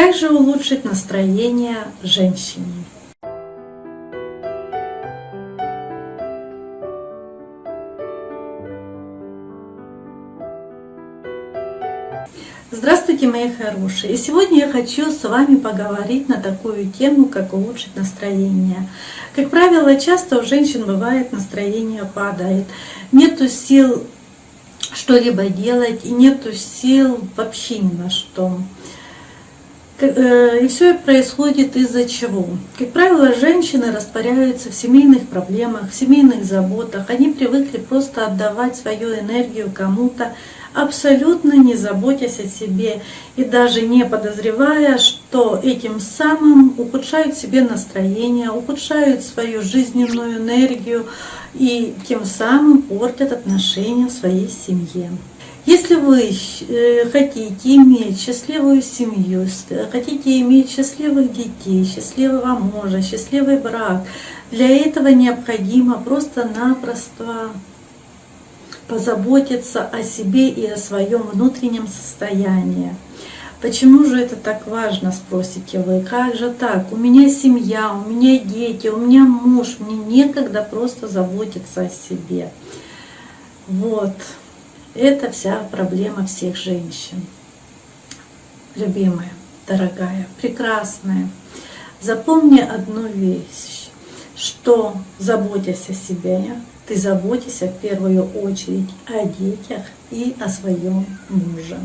Как же улучшить настроение женщине? Здравствуйте, мои хорошие! И сегодня я хочу с вами поговорить на такую тему, как улучшить настроение. Как правило, часто у женщин бывает настроение падает. Нету сил что-либо делать и нету сил вообще ни на что. Э, и все происходит из-за чего? Как правило, женщины растворяются в семейных проблемах, в семейных заботах. Они привыкли просто отдавать свою энергию кому-то, абсолютно не заботясь о себе и даже не подозревая, что этим самым ухудшают себе настроение, ухудшают свою жизненную энергию и тем самым портят отношения в своей семье. Если вы э, хотите иметь счастливую семью, хотите иметь счастливых детей, счастливого мужа, счастливый брак, для этого необходимо просто-напросто позаботиться о себе и о своем внутреннем состоянии. Почему же это так важно, спросите вы? Как же так? У меня семья, у меня дети, у меня муж, мне некогда просто заботиться о себе. Вот. Это вся проблема всех женщин. Любимая, дорогая, прекрасная, запомни одну вещь, что заботясь о себе, ты заботишься в первую очередь о детях и о своем муже.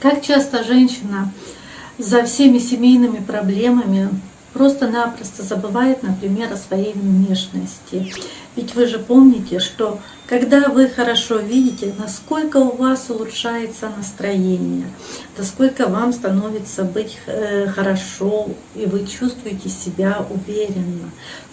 Как часто женщина за всеми семейными проблемами просто-напросто забывает, например, о своей внешности. Ведь вы же помните, что когда вы хорошо видите, насколько у вас улучшается настроение, насколько вам становится быть э, хорошо, и вы чувствуете себя уверенно.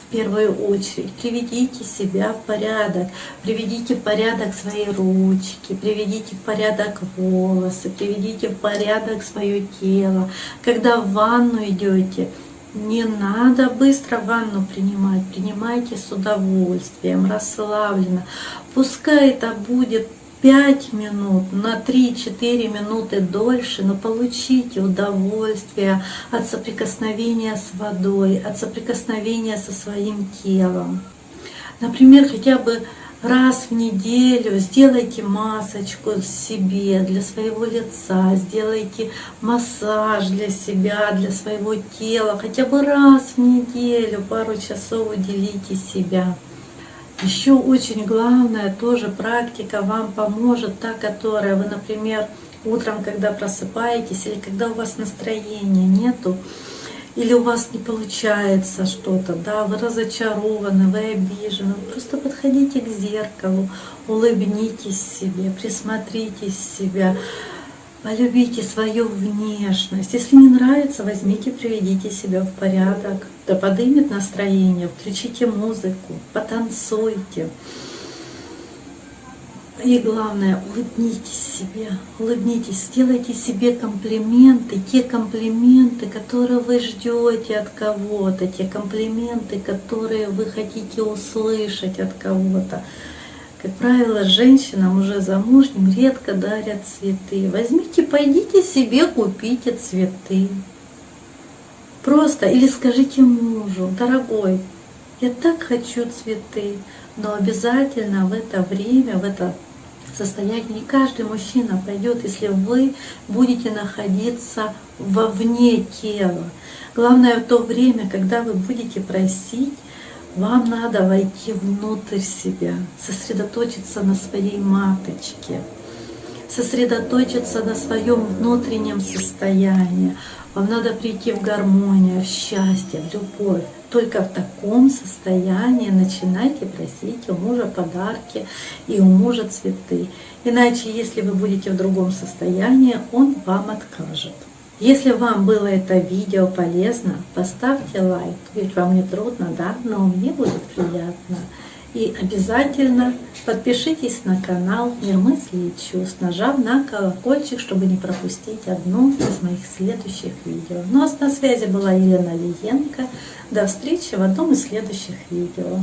В первую очередь приведите себя в порядок, приведите в порядок свои ручки, приведите в порядок волосы, приведите в порядок свое тело. Когда в ванну идете, не надо быстро ванну принимать, принимайте с удовольствием, расслабленно. Пускай это будет 5 минут, на 3-4 минуты дольше, но получите удовольствие от соприкосновения с водой, от соприкосновения со своим телом. Например, хотя бы раз в неделю сделайте масочку себе для своего лица, сделайте массаж для себя, для своего тела, хотя бы раз в неделю, пару часов уделите себя. Еще очень главное, тоже практика вам поможет, та, которая вы, например, утром, когда просыпаетесь, или когда у вас настроения нету, или у вас не получается что-то, да, вы разочарованы, вы обижены, просто подходите к зеркалу, улыбнитесь себе, присмотритесь себя, полюбите свою внешность. Если не нравится, возьмите, приведите себя в порядок, да подымет настроение, включите музыку, потанцуйте. И главное, улыбнитесь себе, улыбнитесь, сделайте себе комплименты, те комплименты, которые вы ждете от кого-то, те комплименты, которые вы хотите услышать от кого-то. Как правило, женщинам уже замужним редко дарят цветы. Возьмите, пойдите себе, купите цветы. Просто или скажите мужу, дорогой, я так хочу цветы, но обязательно в это время, в это состояние. Не каждый мужчина пойдет, если вы будете находиться вовне тела. Главное, в то время, когда вы будете просить, вам надо войти внутрь себя, сосредоточиться на своей маточке, сосредоточиться на своем внутреннем состоянии. Вам надо прийти в гармонию, в счастье, в любовь. Только в таком состоянии начинайте просить у мужа подарки и у мужа цветы. Иначе, если вы будете в другом состоянии, он вам откажет. Если вам было это видео полезно, поставьте лайк, ведь вам не трудно, да? Но мне будет приятно. И обязательно подпишитесь на канал «Мир мыслей и чувств», нажав на колокольчик, чтобы не пропустить одно из моих следующих видео. Ну а на связи была Елена Лиенко. До встречи в одном из следующих видео.